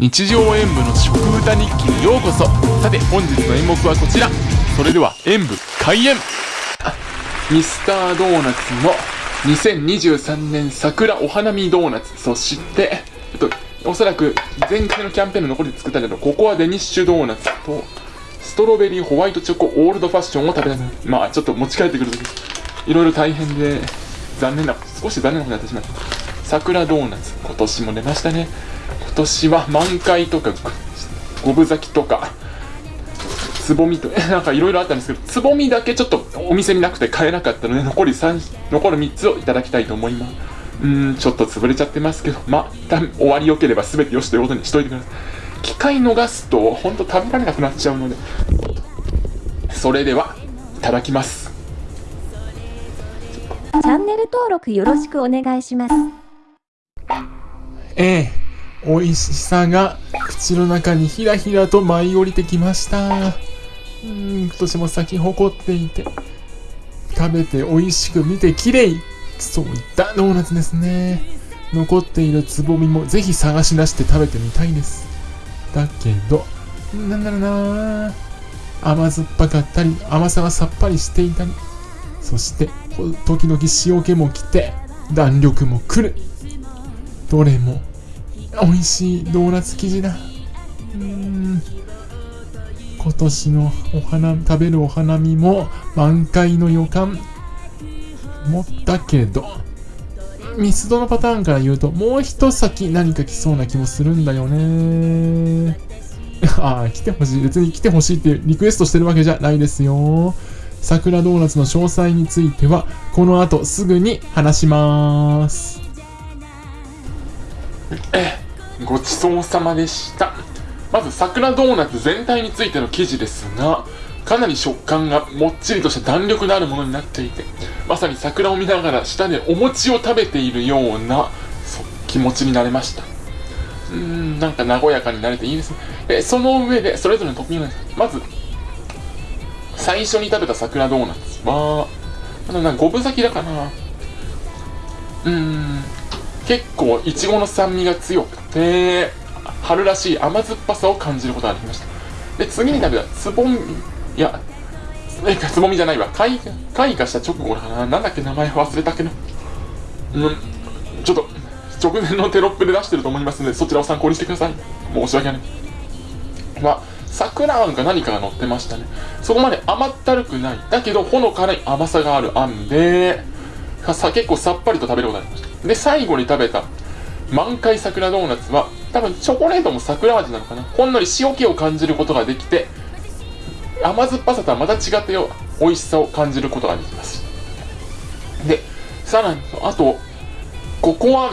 日常演舞の食歌日記にようこそ。さて本日の演目はこちら。それでは演舞開演。ミスタードーナツの2023年桜お花見ドーナツ。そしてえっとおそらく前回のキャンペーンの残りで作ったけどココアデニッシュドーナツとストロベリーホワイトチョコオールドファッションを食べたい。まあちょっと持ち帰ってくるときいろいろ大変で残念な少し残念なことになってしまった。桜ドーナツ今年も出ましたね。今年は満開とか五分咲きとかつぼみとなんかいろいろあったんですけどつぼみだけちょっとお店になくて買えなかったので残り3残る3つをいただきたいと思います。うんちょっと潰れちゃってますけどまあ終わりよければ全てよしということにしといてください。機械逃すとほんと食べられなくなっちゃうのでそれではいただきます。チャンネル登録よろしくお願いします。ええ。美味しさが口の中にひらひらと舞い降りてきました。うん今年も咲き誇っていて。食べて美味しく見て綺麗。そういったドーナツですね。残っているつぼみもぜひ探し出して食べてみたいです。だけどなんだろうな。甘酸っぱかったり甘さがさっぱりしていたり。そして時々塩気もきて弾力もくる。どれも美味しいドーナツ生地だ。うん。今年のお花食べるお花見も満開の予感。もったけどミスドのパターンから言うともう一先何か来そうな気もするんだよね。ああ来てほしい。別に来てほしいってリクエストしてるわけじゃないですよ。桜ドーナツの詳細についてはこの後すぐに話します ごちそうさまでした。まず桜ドーナツ全体についての記事ですがかなり食感がもっちりとした弾力のあるものになっていてまさに桜を見ながら舌でお餅を食べているような気持ちになれました。うーんなんか和やかになれていいですね。えその上でそれぞれのトッピングまず最初に食べた桜ドーナツはあのな五分咲きだかなうーん。結構いちごの酸味が強くて春らしい甘酸っぱさを感じることができました。で次に食べたつぼみいやつぼみじゃないわ。開開花した直後だな。なんだっけ名前忘れたけど。うん。ちょっと直前のテロップで出してると思いますのでそちらを参考にしてください。申し訳ない。まあ桜あんか何かが乗ってましたね。そこまで甘ったるくない。だけどほのかに甘さがあるあんでさ結構さっぱりと食べることができました。で最後に食べた満開桜ドーナツは多分チョコレートも桜味なのかな。ほんのり塩気を感じることができて甘酸っぱさとはまた違ったよ美味しさを感じることができます。でさらにあとココア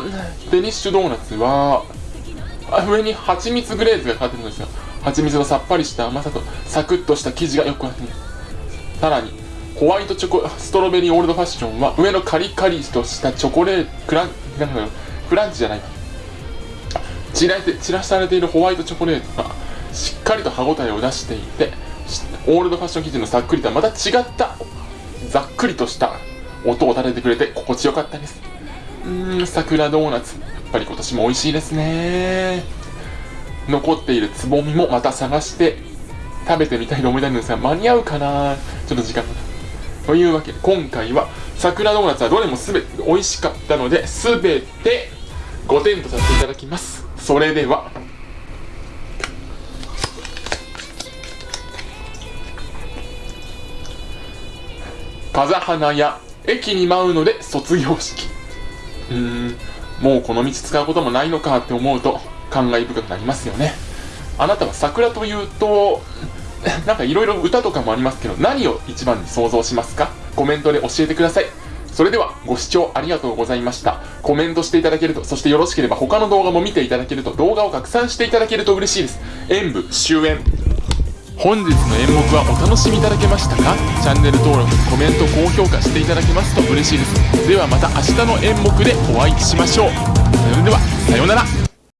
デニッシュドーナツは上に蜂蜜グレーズがかかってるんですよ。蜂蜜のさっぱりした甘さとサクッとした生地がよく合ってさらにホワイトチョコストロベリーオールドファッションは上のカリカリとしたチョコレートクランフランチじゃない散ら散らされているホワイトチョコレートがしっかりと歯ごたえを出していてオールドファッション生地のさっくりとはまた違ったざっくりとした音を立ててくれて心地よかったです。うーん桜ドーナツ。やっぱり今年も美味しいですね。残っているつぼみもまた探して食べてみたいと思いたいんですが間に合うかな？ちょっと時間が。というわけで今回は桜ドーナツはどれも全て美味しかったので全て5点とさせていただきます。それでは。風花や駅に舞うので卒業式。うーん。もうこの道使うこともないのかって思うと感慨深くなりますよね。あなたは桜というと なんかいろいろ歌とかもありますけど何を一番に想像しますか？コメントで教えてください。それではご視聴ありがとうございました。コメントしていただけるとそしてよろしければ他の動画も見ていただけると動画を拡散していただけると嬉しいです。演舞終演。本日の演目はお楽しみいただけましたか？チャンネル登録コメント高評価していただけますと嬉しいです。ではまた明日の演目でお会いしましょう。それではさようなら。